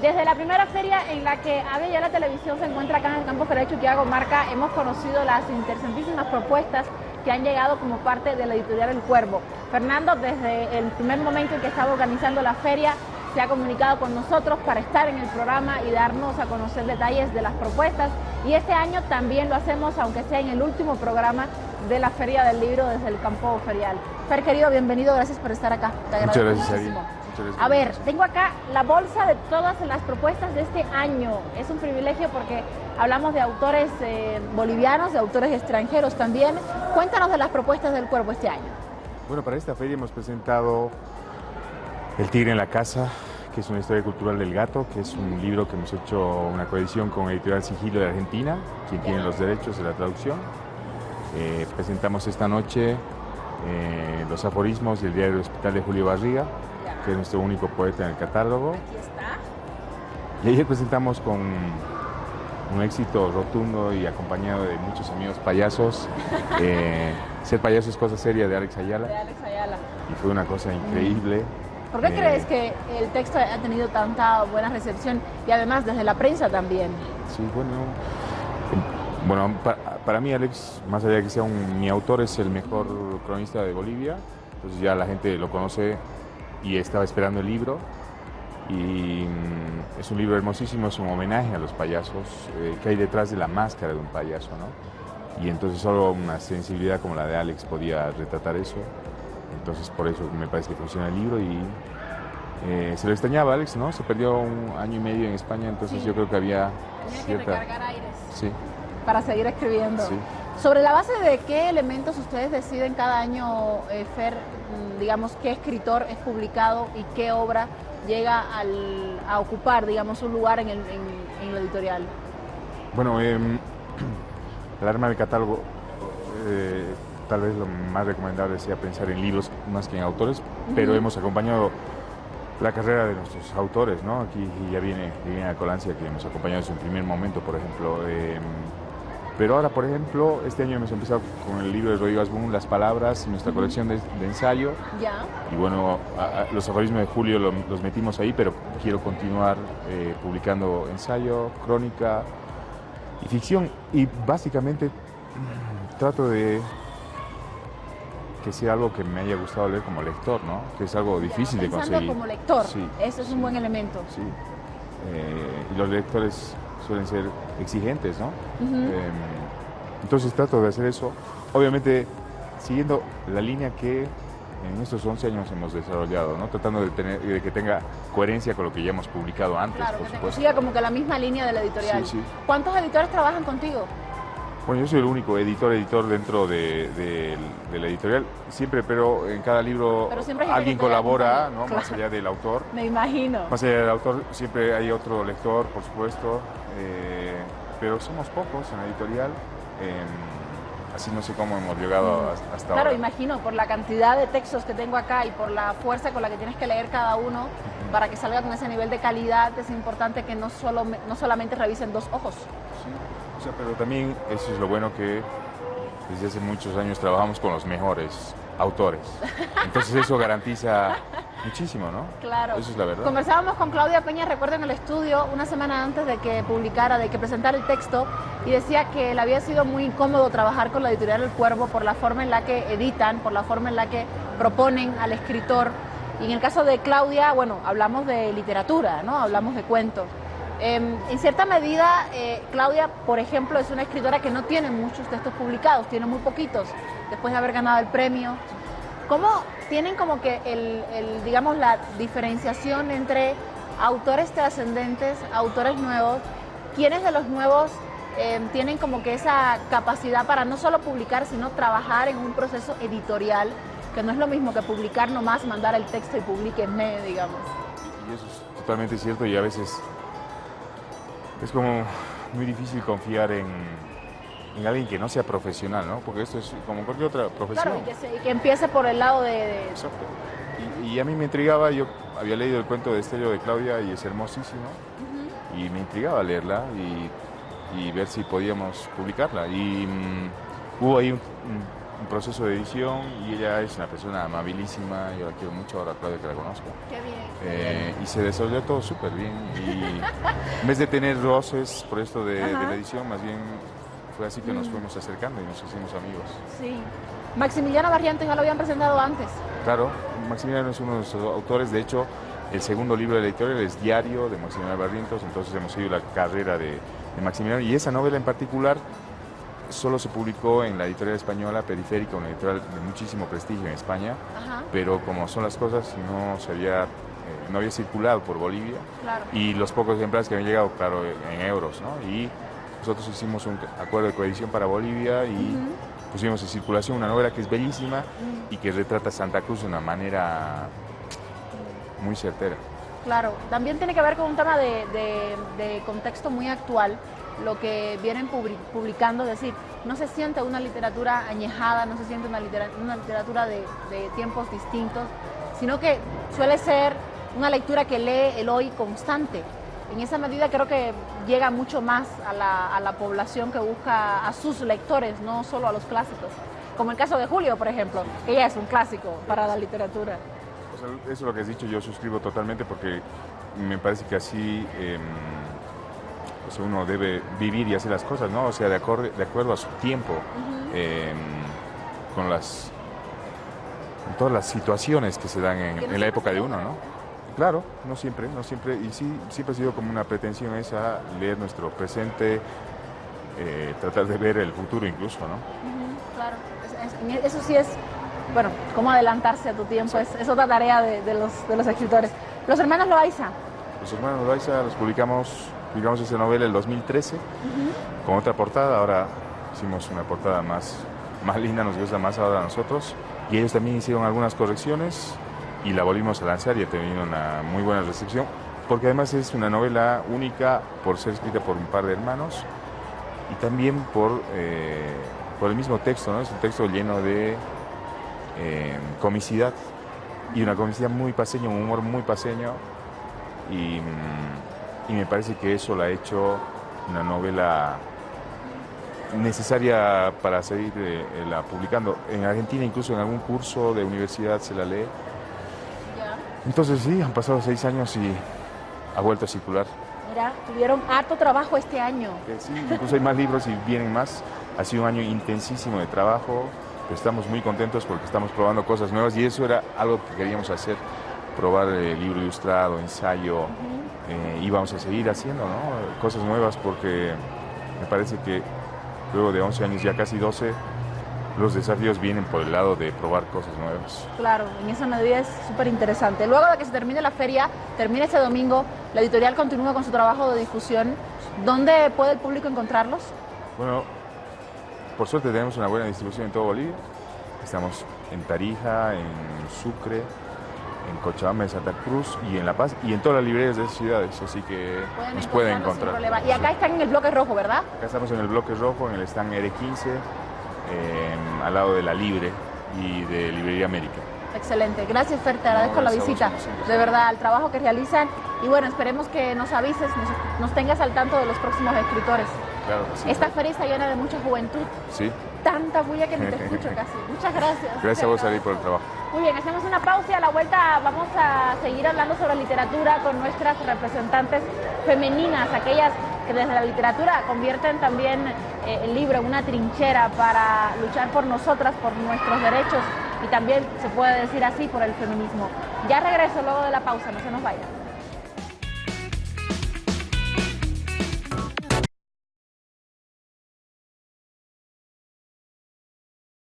Desde la primera feria en la que Ave ya la televisión se encuentra acá en el campo Federal Chuquiago Marca, hemos conocido las interesantísimas propuestas que han llegado como parte de la editorial El Cuervo. Fernando, desde el primer momento en que estaba organizando la feria, se ha comunicado con nosotros para estar en el programa y darnos a conocer detalles de las propuestas. Y este año también lo hacemos, aunque sea en el último programa de la Feria del Libro desde el campo ferial. Fer, querido, bienvenido, gracias por estar acá. Muchas gracias, a ver, tengo acá la bolsa de todas las propuestas de este año. Es un privilegio porque hablamos de autores eh, bolivianos, de autores extranjeros también. Cuéntanos de las propuestas del cuerpo este año. Bueno, para esta feria hemos presentado El tigre en la casa, que es una historia cultural del gato, que es un libro que hemos hecho una coedición con Editorial Sigilo de Argentina, quien tiene los derechos de la traducción. Eh, presentamos esta noche eh, los aforismos del diario Hospital de Julio Barriga, que es nuestro único poeta en el catálogo. Aquí está. Y ayer presentamos con un éxito rotundo y acompañado de muchos amigos payasos. Eh, ser payaso es cosa seria de Alex Ayala. De Alex Ayala. Y fue una cosa increíble. ¿Por qué eh, crees que el texto ha tenido tanta buena recepción y además desde la prensa también? Sí, bueno, bueno, para, mí Alex, más allá de que sea un, mi autor, es el mejor cronista de Bolivia, entonces ya la gente lo conoce y estaba esperando el libro. Y mm, es un libro hermosísimo, es un homenaje a los payasos, eh, que hay detrás de la máscara de un payaso, ¿no? Y entonces solo una sensibilidad como la de Alex podía retratar eso. Entonces por eso me parece que funciona el libro y eh, se lo extrañaba Alex, ¿no? Se perdió un año y medio en España, entonces yo creo que había Tenía que recargar aires. Sí para seguir escribiendo. Sobre la base de qué elementos ustedes deciden cada año, eh, Fer, mm, digamos, qué escritor es publicado y qué obra llega a ocupar, digamos, un lugar en el, en, editorial? Bueno, eh, el arma del catálogo, eh, tal vez lo más recomendable sea pensar en libros más que en autores, pero hemos acompañado la carrera de nuestros autores, ¿no? Aquí ya viene Viviana Colancia, que hemos acompañado en su primer momento, por ejemplo. Pero ahora, por ejemplo, este año hemos empezado con el libro de Rodrigo Asbun, Las Palabras, nuestra colección de, ensayo. Ya. Y bueno, los aforismos de Julio los metimos ahí, pero quiero continuar eh, publicando ensayo, crónica y ficción. Y básicamente mm, trato de que sea algo que me haya gustado leer como lector, ¿no? Que es algo difícil de conseguir. como lector, sí, eso es un buen elemento. Sí. Eh, y los lectores suelen ser exigentes, ¿no? Em, entonces trato de hacer eso, obviamente siguiendo la línea que en estos 11 años hemos desarrollado, ¿no? Tratando de, tener, de que tenga coherencia con lo que ya hemos publicado antes, claro, por que supuesto. siga como que la misma línea de la editorial. Sí, sí. ¿Cuántos editores trabajan contigo? Bueno, yo soy el único editor, editor dentro de, la editorial, siempre, pero en cada libro alguien colabora, ¿no? más allá del autor. Me imagino. Más allá del autor, siempre hay otro lector, por supuesto, eh, pero somos pocos en la editorial. Así no sé cómo hemos llegado mm. hasta ahora. Claro, imagino, por la cantidad de textos que tengo acá y por la fuerza con la que tienes que leer cada uno, para que salga con ese nivel de calidad, es importante que no, solo, no solamente revisen dos ojos. Sí pero también eso es lo bueno que desde hace muchos años trabajamos con los mejores autores. Entonces eso garantiza muchísimo, ¿no? Claro. Eso es la verdad. Conversábamos con Claudia Peña, recuerdo en el estudio, una semana antes de que publicara, de que presentara el texto, y decía que le había sido muy incómodo trabajar con la editorial El Cuervo por la forma en la que editan, por la forma en la que proponen al escritor. Y en el caso de Claudia, bueno, hablamos de literatura, ¿no? Hablamos de cuentos. Em, en cierta medida, eh, Claudia, por ejemplo, es una escritora que no tiene muchos textos publicados, tiene muy poquitos, después de haber ganado el premio. ¿Cómo tienen como que, el, digamos, la diferenciación entre autores trascendentes, autores nuevos? ¿Quiénes de los nuevos em, tienen como que esa capacidad para no solo publicar, sino trabajar en un proceso editorial, que no es lo mismo que publicar nomás, mandar el texto y publiquenme, digamos? Y eso es totalmente cierto y a veces es como muy difícil confiar en, alguien que no sea profesional, ¿no? Porque esto es como cualquier otra profesión. Claro, y que, empiece por el lado de... Exacto. Y, a mí me intrigaba, yo había leído el cuento de Estello de Claudia y es hermosísimo, y me intrigaba leerla y, ver si podíamos publicarla. Y mm, hubo ahí un proceso de edición y ella es una persona amabilísima, yo la quiero mucho ahora Claudia que la conozco. Qué bien. Eh, y se desarrolló todo súper bien. Y en vez de tener roces por esto de, de la edición, más bien fue así que nos Mm. fuimos acercando y nos hicimos amigos. Sí. Maximiliano Barrientos ya lo habían presentado antes. Claro, Maximiliano es uno de nuestros autores, de hecho, el segundo libro de la editorial es Diario de Maximiliano Barrientos, entonces hemos seguido la carrera de, de Maximiliano y esa novela en particular solo se publicó en la editorial española Periférica, una editorial de muchísimo prestigio en España, Ajá, pero como son las cosas, no se había, eh, no había circulado por Bolivia claro. y los pocos ejemplares que habían llegado, claro, en euros, ¿no? Y nosotros hicimos un acuerdo de coedición para Bolivia y pusimos en circulación una novela que es bellísima y que retrata Santa Cruz de una manera muy certera. Claro, también tiene que ver con un tema de, de- de contexto muy actual, lo que vienen publi- publicando, es decir, no se siente una literatura añejada, no se siente una, litera- una literatura de, de tiempos distintos, sino que suele ser una lectura que lee el hoy constante. En esa medida creo que llega mucho más a la, a la población que busca a sus lectores, no solo a los clásicos. Como el caso de Julio, por ejemplo, que ya es un clásico para la literatura. O sea, eso es lo que has dicho, yo suscribo totalmente porque me parece que así o sea, uno debe vivir y hacer las cosas, ¿no? O sea, de, acorde- de acuerdo a su tiempo, em, con las con todas las situaciones que se dan en, la época de uno. ¿no? Claro, no siempre, no siempre, y sí, siempre ha sido como una pretensión esa, leer nuestro presente, eh, tratar de ver el futuro incluso, ¿no? Claro, Es- es- eso sí es, bueno, cómo adelantarse a tu tiempo, es, es otra tarea de, de los, de los escritores. Los hermanos Loaiza, Los hermanos Loaiza los publicamos, publicamos esa novela el 2013 con otra portada. Ahora hicimos una portada más, más linda, nos gusta más ahora a nosotros. Y ellos también hicieron algunas correcciones y la volvimos a lanzar y ha tenido una muy buena recepción. Porque además es una novela única por ser escrita por un par de hermanos y también por, eh, por el mismo texto, ¿no? Es un texto lleno de eh, comicidad y una comicidad muy paseña, un humor muy paseño y, mm, y me parece que eso la ha hecho una novela necesaria para seguir eh, la publicando. En Argentina incluso en algún curso de universidad se la lee. Entonces sí, han pasado seis años y ha vuelto a circular. mira, tuvieron harto trabajo este año. Sí, incluso hay más libros y vienen más. Ha sido un año intensísimo de trabajo, pero estamos muy contentos porque estamos probando cosas nuevas y eso era algo que queríamos hacer, probar el libro ilustrado, ensayo, eh, y vamos a seguir haciendo ¿no? cosas nuevas porque me parece que luego de 11 años, ya casi 12, los desafíos vienen por el lado de probar cosas nuevas. Claro, en esa medida es súper interesante. Luego de que se termine la feria, termine este domingo, la editorial continúa con su trabajo de difusión. ¿Dónde puede el público encontrarlos? Bueno, por suerte tenemos una buena distribución en todo Bolivia. Estamos en Tarija, en Sucre, en Cochabamba, en Santa Cruz y en La Paz y en todas las librerías de esas ciudades, así que nos pueden encontrarlos sin encontrar. Y acá están en el bloque rojo, ¿verdad? Acá estamos en el bloque rojo, en el stand R15, eh, al lado de la Libre y de Librería América. Excelente. Gracias, Fer, te agradezco la vos, visita. De verdad, el trabajo que realizan. Y bueno, esperemos que nos avises, nos, nos tengas al tanto de los próximos escritores. Claro sí. Esta feria está llena de mucha juventud, Sí, tanta bulla que ni te escucho casi. Muchas gracias. gracias a vos, Ari, por el trabajo. Muy bien, hacemos una pausa y a la vuelta vamos a seguir hablando sobre literatura con nuestras representantes femeninas, aquellas que desde la literatura convierten también eh, en una trinchera para luchar por nosotras, por nuestros derechos y también se puede decir así por el feminismo. Ya regreso luego de la pausa, no se nos vayan.